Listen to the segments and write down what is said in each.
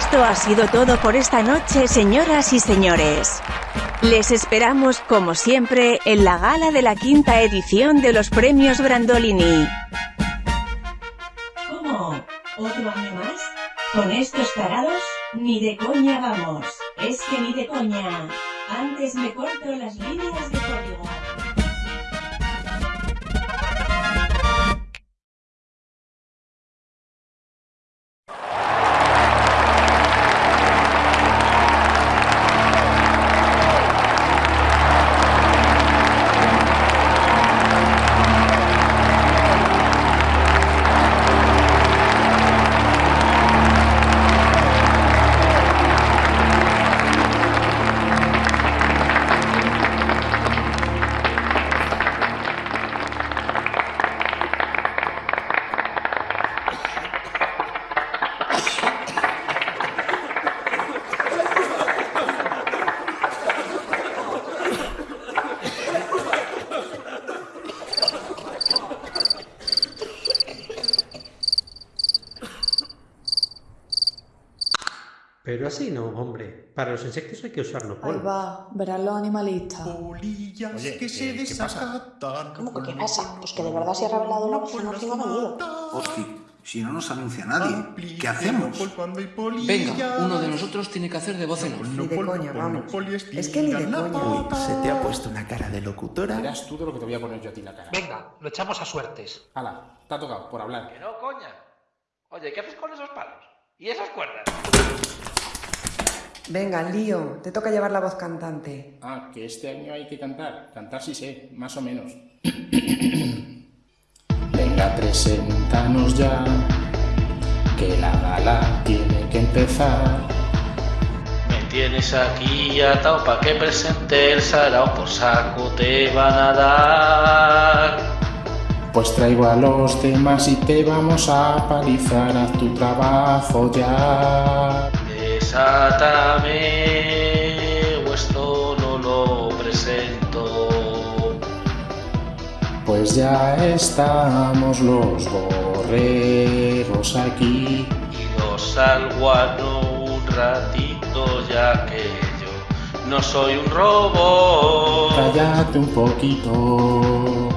esto ha sido todo por esta noche, señoras y señores. Les esperamos, como siempre, en la gala de la quinta edición de los premios Brandolini. ¿Cómo? ¿Otro año más? ¿Con estos tarados? Ni de coña vamos. Es que ni de coña. Antes me corto las líneas de así no, hombre. Para los insectos hay que usar Ahí nopol. va, verán los animalistas. Polillas Oye, que se ¿qué- qué pasa? desacatan. ¿Cómo que qué pasa? Pues que de verdad se ha revelado la voz no ha venido. Hostia, si no nos anuncia nadie, ¿qué hacemos? Venga, uno de nosotros tiene que hacer de voz en off. Ni de coña, vamos. Es que ni de coña. Uy, se te ha puesto una cara de locutora. Verás tú de lo que te voy a poner yo a ti la cara. Venga, lo echamos a suertes. Hala, te ha tocado, por hablar. Que no, coña. Oye, ¿qué haces con esos palos? ¿Y esas cuerdas? Venga, lío, te toca llevar la voz cantante. Ah, que este año hay que cantar. Cantar sí sé, más o menos. Venga, preséntanos ya, que la gala tiene que empezar. Me tienes aquí atado pa' que presente el sarao por saco te van a dar. Pues traigo a los demás y te vamos a palizar, haz tu trabajo ya. Desátame, o esto no lo presento. Pues ya estamos los borregos aquí. Y los salguano un ratito ya que yo no soy un robot. Cállate un poquito,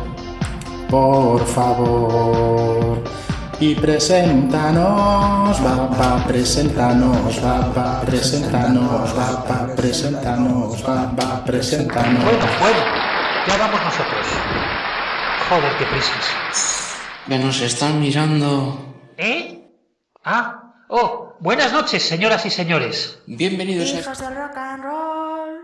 por favor. Y preséntanos, va, va, preséntanos, va, va, preséntanos, va, va, preséntanos, va, va, preséntanos. Bueno, bueno, ya vamos nosotros. Joder, qué prisas. Que nos están mirando. ¿Eh? Ah, oh, buenas noches, señoras y señores. Bienvenidos a, Hijos del rock and roll.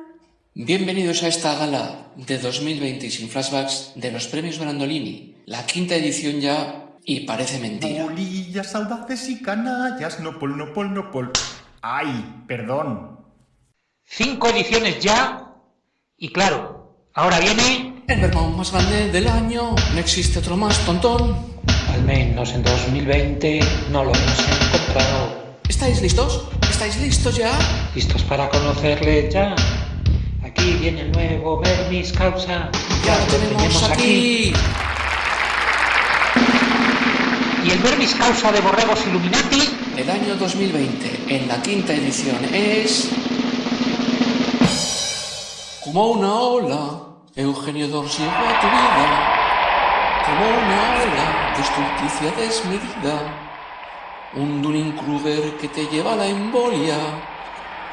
bienvenidos a esta gala de 2020 y sin flashbacks de los premios Brandolini. La quinta edición ya y parece mentira. Polillas audaces y canallas, no pol, no pol, no pol. Ay, perdón. Cinco ediciones ya. Y claro, ahora viene. El vermouth más grande del año. No existe otro más tontón. Al menos en 2020 no lo hemos encontrado. ¿Estáis listos? ¿Estáis listos ya? ¿Listos para conocerle ya? Aquí viene el nuevo Vermis Causa. Ya lo tenemos aquí. Y el Vermis Causa de Borregos Illuminati. El año 2020, en la quinta edición, es... Como una ola, Eugenio Dors llegó a tu vida. Como una ola, destructicia desmedida. Un Dunning-Kruger que te lleva a la embolia.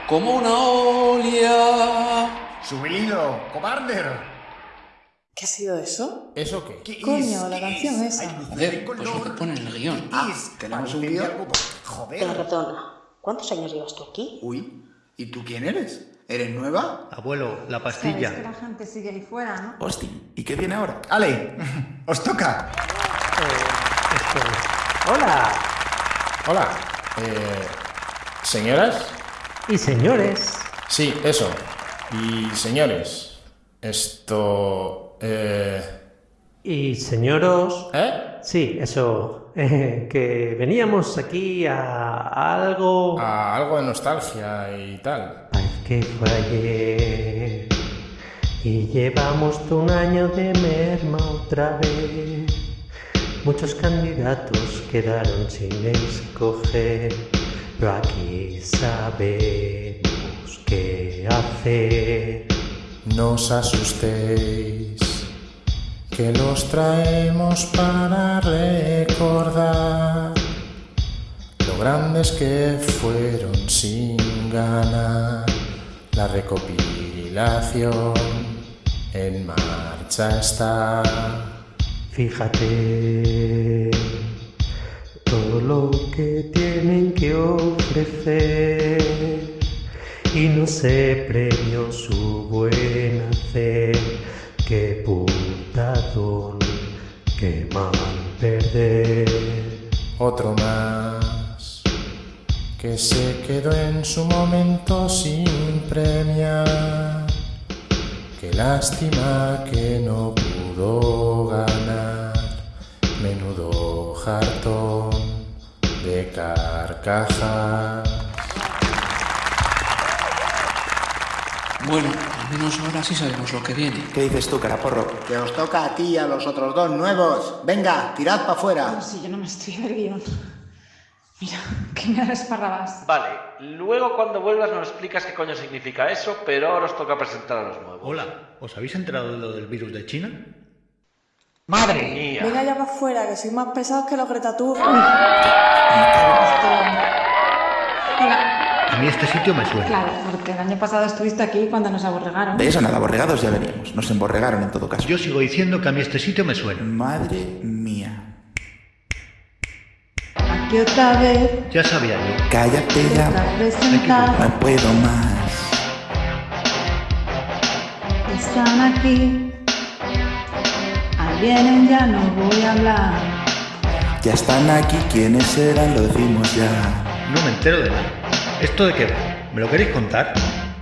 Como una olia. Sube el hilo, cobarde. ¿Qué ha sido eso? ¿Eso qué? ¿Qué Coño, la ¿Qué canción es? esa. Joder, de pues lo que pone en el guion. ¿Qué es? ¿tenemos un guion? Joder. Perdona, ¿cuántos años llevas tú aquí? Uy, ¿y tú quién eres? ¿Eres nueva? Abuelo, la pastilla. que la gente sigue ahí fuera, ¿no? Hostia, ¿y qué viene ahora? Ale, os toca. Hola. Hola. Eh, ¿Señoras? Y señores, Sí, eso. Y señores, esto... Eh, y señoros, ¿Eh? sí, eso, eh, que veníamos aquí a, a algo... A algo de nostalgia y tal. Parece que fue ayer y llevamos un año de merma otra vez. Muchos candidatos quedaron sin escoger. pero aquí sabemos qué hacer. No os asustéis, que los traemos para recordar lo grandes que fueron sin ganar. La recopilación en marcha está. Fíjate todo lo que tienen que ofrecer y no sé premio su buen hacer. Qué putadón, qué mal perder. Otro más que se quedó en su momento sin premiar. Qué lástima que no pudo ganar. Menudo jartón de carcajas. Bueno, al menos ahora sí sabemos lo que viene. ¿Qué dices tú, caraporro? Que os toca a ti y a los otros dos nuevos. Venga, tirad para afuera. Si yo no me estoy del guion. Mira, que me esparrabas. Vale, luego cuando vuelvas nos explicas qué coño significa eso, pero ahora os toca presentar a los nuevos. Hola, ¿os habéis enterado de lo del virus de China? ¡Madre mía! Venga ya para afuera, que soy más pesados que los Greta Thunberg. A mí este sitio me suena. Claro, porque el año pasado estuviste aquí cuando nos aborregaron. De eso nada, aborregados ya veníamos. Nos emborregaron en todo caso. Yo sigo diciendo que a mí este sitio me suena. Madre mía. Aquí otra vez, Ya sabía yo. Cállate ya. No puedo más. Están aquí. Ahí vienen, ya no voy a hablar. Ya están aquí. ¿Quiénes eran? Lo decimos ya. No me entero de nada. ¿Esto de qué va? ¿Me lo queréis contar?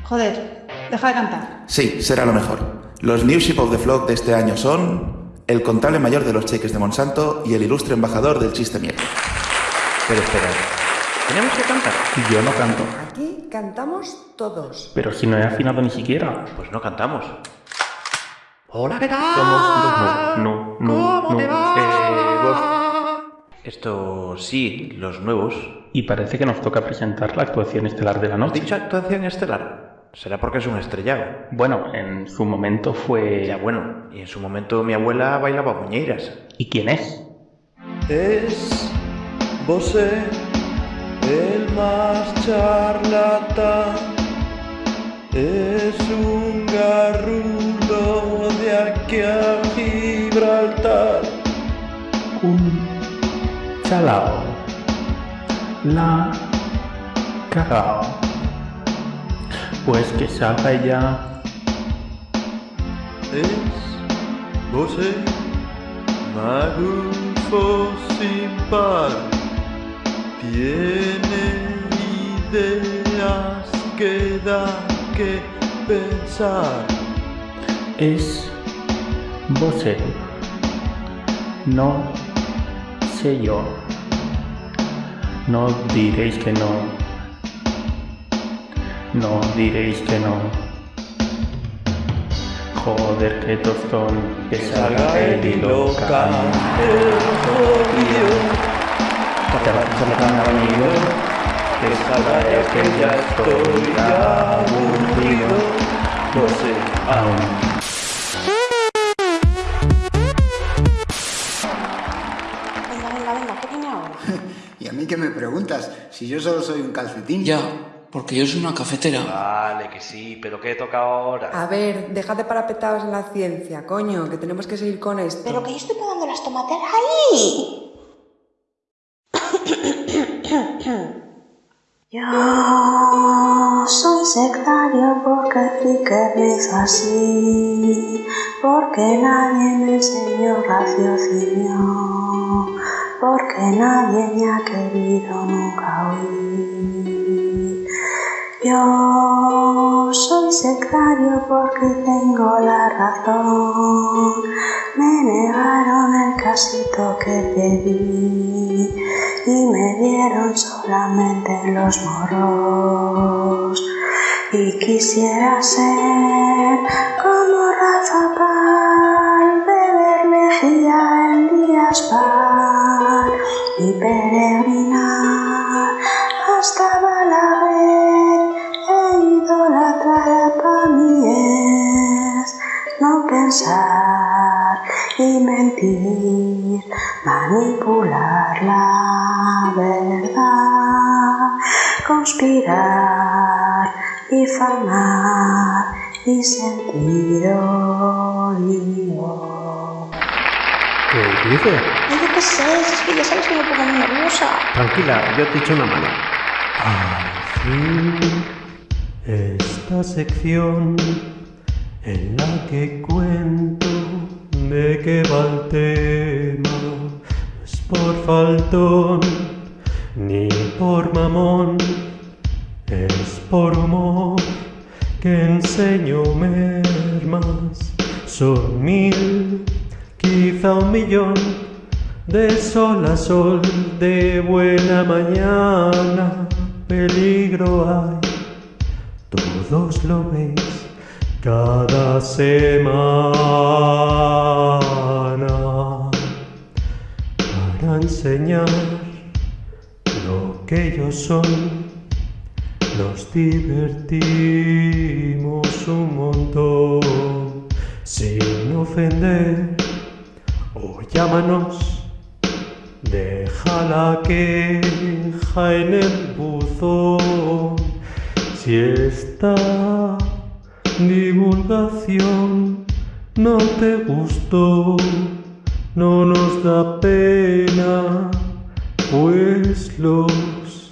Joder, deja de cantar. Sí, será lo mejor. Los New Ship of the Flock de este año son el contable mayor de los cheques de Monsanto y el ilustre embajador del chiste mierda. Pero espera, ¿tenemos que cantar? Yo no canto. Aquí cantamos todos. Pero si no he afinado ni siquiera. Pues no cantamos. Hola, ¿qué tal? Somos los no, no, no, no. Eh, vos. Esto sí, los nuevos. Y parece que nos toca presentar la actuación estelar de la ¿Has noche. dicho actuación estelar? Será porque es un estrellado. Bueno, en su momento fue... Ya bueno, y en su momento mi abuela bailaba muñeiras. ¿Y quién es? Es Bosé, el más charlatán. Es un garrulo de La cagao. Pues que salga ya. Es Bosé, magufo sin par. Tiene ideas que da que pensar. Es Bosé. No sé yo. No diréis que no. No diréis que no. Joder, qué tostón. Que salga el hilo loca, el jodido. Que te va a hacer la gana, amigo. Que salga ya que ya estoy aburrido. Bosé, aún. Venga, venga, venga, ¿qué viene ahora? ¿Y a mí qué me preguntas? Si yo solo soy un calcetín. Ya, porque yo soy una cafetera. Vale, que sí, pero ¿qué toca ahora? A ver, dejad de parapetados en la ciencia, coño, que tenemos que seguir con esto. Pero que yo estoy pegando las tomateras ahí. Yo soy sectario porque sí que rezo así, porque nadie me enseñó raciocinio, porque nadie me ha querido nunca oír. Yo soy sectario porque tengo la razón. Me negaron el casito que pedí y me dieron solamente los moros. Y quisiera ser como Rafa Pal, beber lejía en días par manipular la verdad, conspirar, difamar y sentir odio. ¿Qué dice? Ay, yo qué sé, es que ya sabes que me pongo muy nerviosa. Tranquila, yo te echo una mano. Al fin, esta sección en la que cuento de qué va el tema. Por faltón ni por mamón, es por humor que enseño mermas. Son mil, quizá un millón, de sol a sol, de buena mañana. Peligro hay, todos lo veis cada semana enseñar lo que ellos son. Nos divertimos un montón sin ofender o llámanos. Deja la queja en el buzón si esta divulgación no te gustó, no nos da pena, pues los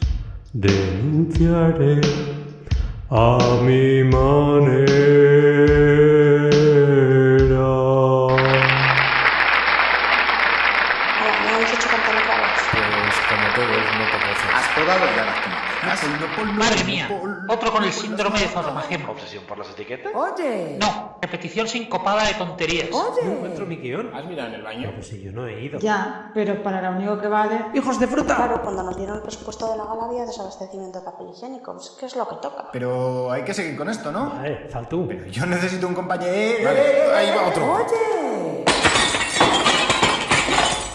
denunciaré a mi manera. Ahora, me habéis hecho cantar otra vez. Pues como todos, no te cosas. Has podado ya las tomateras. Madre mía, otro con el síndrome de Zoromagema. ¿Obsesión por las etiquetas? Oye. No, repetición sincopada de tonterías. No encuentro mi guion. ¿Has mirado en el baño? Pero si yo no he ido. Ya, pero para lo único que vale. ¡Hijos de fruta! Claro, cuando nos dieron el presupuesto de la gala había desabastecimiento de papel higiénico. pues, ¿Qué es lo que toca? Pero hay que seguir con esto, ¿no? Eh, faltú. Pero yo necesito un compañero. Vale, ahí va otro. Oye.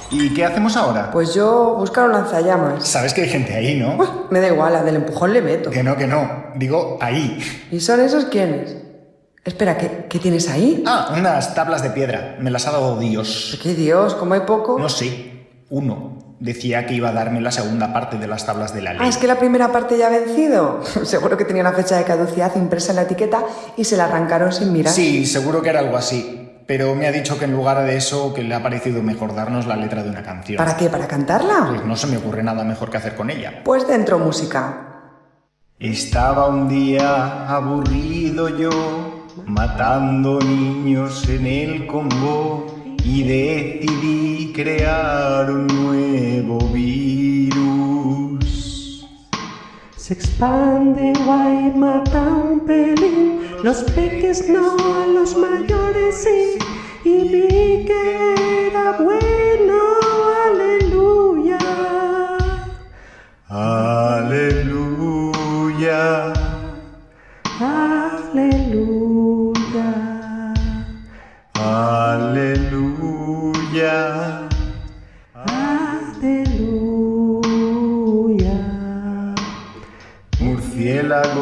¿Y qué hacemos ahora? Pues yo buscar un lanzallamas. Sabes que hay gente ahí, ¿no? Me da igual, la del empujón le meto. Que no, que no. Digo, ahí. ¿Y son esos quiénes? Espera, ¿qué, qué tienes ahí? Ah, unas tablas de piedra. Me las ha dado Dios. ¿Qué Dios? ¿Cómo hay poco? No sé. Uno. Decía que iba a darme la segunda parte de las tablas de la ley. Ah, es que la primera parte ya ha vencido. Seguro que tenía una fecha de caducidad impresa en la etiqueta y se la arrancaron sin mirar. Sí, seguro que era algo así. Pero me ha dicho que en lugar de eso, que le ha parecido mejor darnos la letra de una canción. ¿Para qué? ¿Para cantarla? Pues no se me ocurre nada mejor que hacer con ella. Pues dentro música. Estaba un día aburrido yo, matando niños en el Congo, y decidí crear un nuevo virus. Se expande, guay, mata un pelín. Los peques no, los mayores sí. Y vi que era bueno,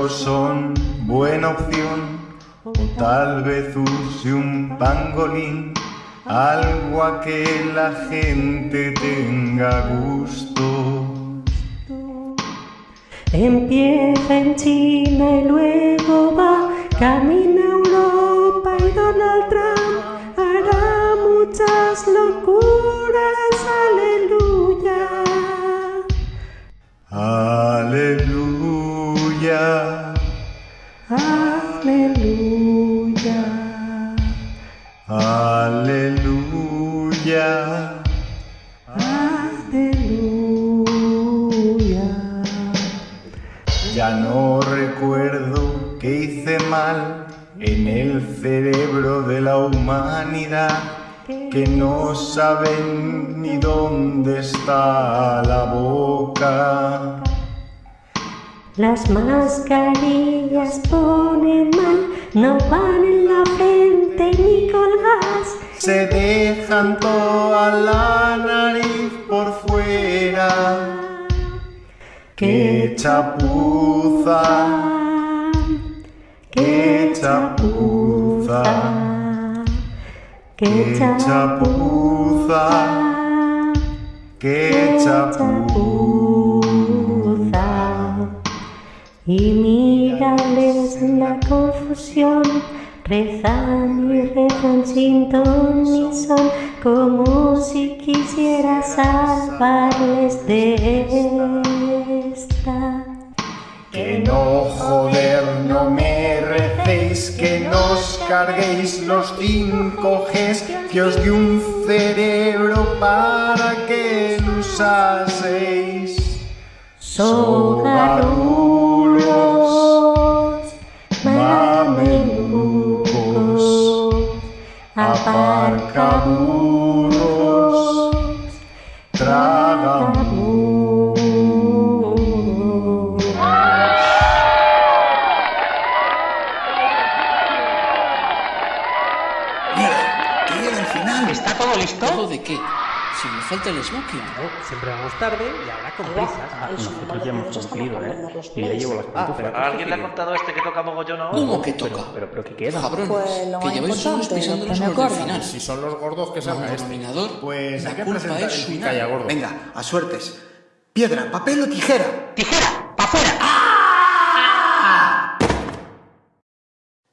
Son buena opción, o tal vez use un pangolín, algo a que la gente tenga gusto. Empieza en China y luego va, camina a Ya no recuerdo que hice mal en el cerebro de la humanidad, que no saben ni dónde está la boca. Las mascarillas ponen mal, no van en la frente ni colgas. Se dejan toda la nariz por fuera. ¡Qué chapuza! ¡Qué chapuza! qué chapuza, qué chapuza. Y mírales la confusión, rezan y rezan sin ton ni son, como si quisiera salvarles de esta. Que no, joder, no me recéis, que nos carguéis los 5Gs, que os di un cerebro para que lo usaseis. Sogarulos, aparcaburros, tragaburros. Mira, que llega el final. ¿Está todo listo? ¿Todo de qué? Si me falta el smoking. Siempre vamos tarde y ahora con prisas. Nosotros ya hemos cumplido, ¿eh? Y ya llevo las Ah, pantuflas. ¿A alguien le ha contado este que toca mogollón ahora? ¿Cómo que toca? Pero, pero ¿qué queda? Cabrones, Pues lo que lleváis unos importante, pisándonos del me final. Si son los gordos que Como este. denominador, Pues la culpa es el suya. Calla, gordo. Venga, a suertes. Piedra, papel o tijera. ¡Tijera! ¡Pa' fuera!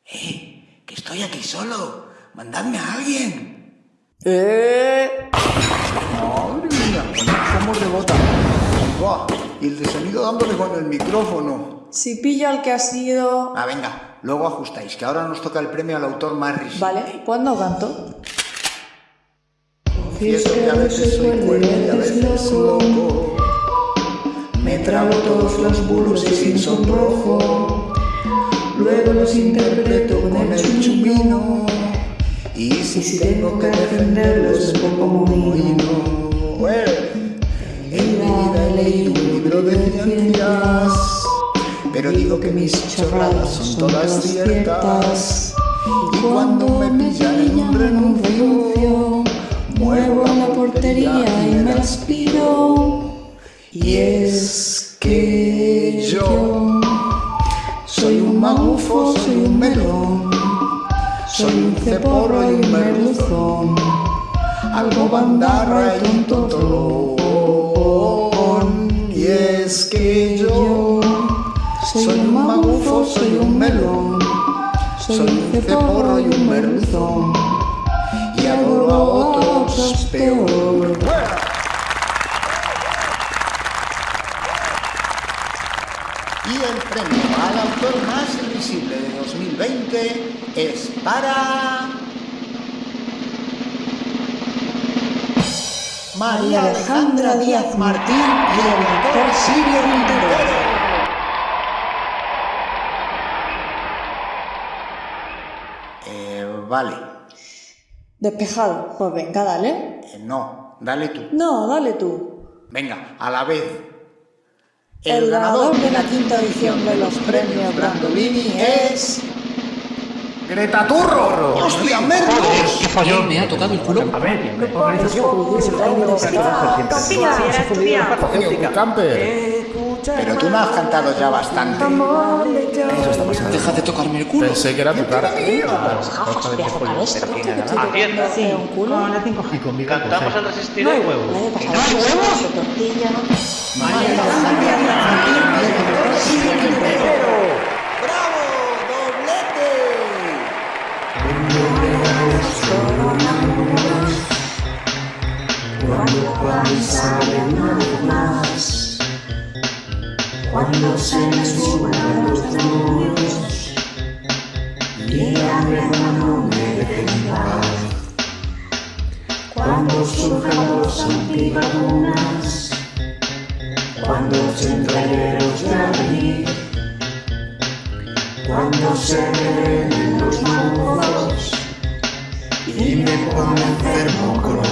Eh, que estoy aquí solo. Mandadme a alguien. ¡Eh! Madre mía, somos de bota. Buah, y el de sonido dándole con el micrófono. Si pillo al que ha sido... Ah, venga, luego ajustáis, que ahora nos toca el premio al autor más risible. Vale, no canto. Confieso que a veces soy cuerdo y a veces loco. Me trago todos los bulos y sin sonrojo. Luego los interpreto con el chumino. Y si tengo que defenderlos, pongo mohino. En mi vida he un libro de ciencias. Pero digo que mis chorradas son todas ciertas. Y cuando me pillan en un renuncio, muevo la portería y me las piro. Y es que yo soy un magufo, soy un melón, soy un ceporro y un merluzón, algo bandarra y un totolón. Y es que yo soy un magufo, soy un melón, soy un ceporro y un merluzón, y adoro a otros peor. Y el premio al autor más invisible de 2020 es para... María Alejandra Díaz Martín y el doctor Sirio Montero. Eh, vale. Despejado. Pues venga, dale. Eh, no, dale tú. No, dale tú. Venga, a la vez. El, ganador de la quinta edición de los premios Brandolini es... ¡Greta Turro! ¡Hostia, merdos! ¿Qué falló? Me ha tocado el culo. A ver, organización. Pero tú me has cantado ya bastante. Deja de tocarme el culo. Pensé que era tu cara. Atienda. un culo. Cantamos el resistir hay huevos. El año pasado tortilla. Cuando salen una vez más, cuando se me suban los demonios, dígame no me dejen. Cuando surjan los antivacunas, cuando los entregueros de abril, cuando se revelen los monstruos y me ponga enfermo con.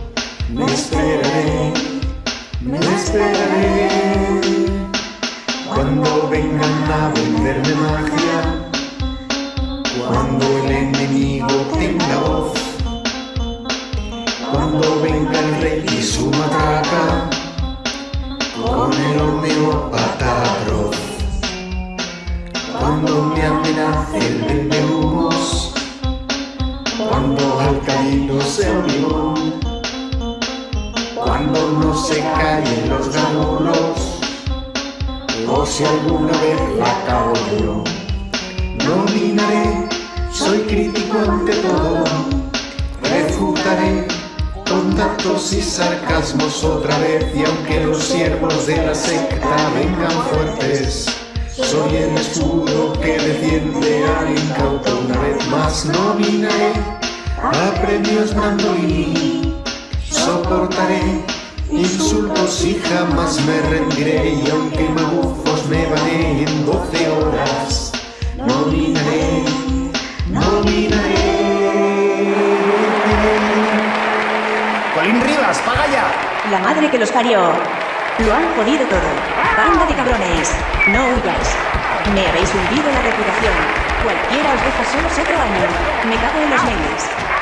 me esperaré, me esperaré. Cuando vengan a venderme magia, cuando el enemigo tenga voz, cuando venga el rey y su matraca, con el homeópata atroz. Cuando me amenace el vendehumos, cuando Alcalino sea un cuando no se callen los ganulos, o si alguna vez la cago yo. Nominaré, soy crítico ante todo, refutaré con datos y sarcasmos otra vez y aunque los siervos de la secta vengan fuertes, soy el escudo que defiende al incauto una vez más nominaré a premios Brandolini, soportaré insultos y jamás me rendiré y aunque magufos me bané en 12 horas, nominaré, nominaré. Colín Rivas, paga ya. La madre que los parió. Lo han jodido todo. Banda de cabrones. No huyáis. Me habéis hundido la reputación. Cualquiera os deja solos otro año. Me cago en los memes.